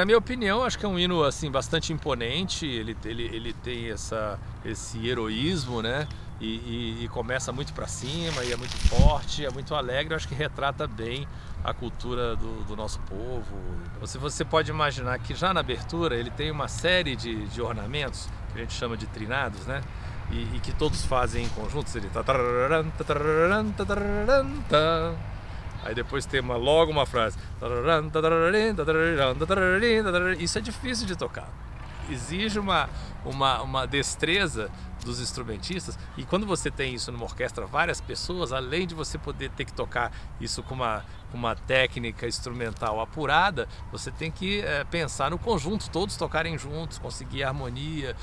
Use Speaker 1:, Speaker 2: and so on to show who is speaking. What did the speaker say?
Speaker 1: Na minha opinião, acho que é um hino assim bastante imponente, ele, ele, ele tem essa, esse heroísmo, né? E, e, e começa muito para cima, e é muito forte, é muito alegre, acho que retrata bem a cultura do, do, nosso povo. Você, você pode imaginar que já na abertura ele tem uma série de, de ornamentos, que a gente chama de trinados, né? E, e que todos fazem em conjunto, seria... Aí depois tem uma, logo uma frase. Isso é difícil de tocar. Exige uma, uma, uma destreza dos instrumentistas e quando você tem isso numa orquestra, várias pessoas, além de você poder ter que tocar isso com uma, uma técnica instrumental apurada, você tem que é, pensar no conjunto, todos tocarem juntos, conseguir harmonia.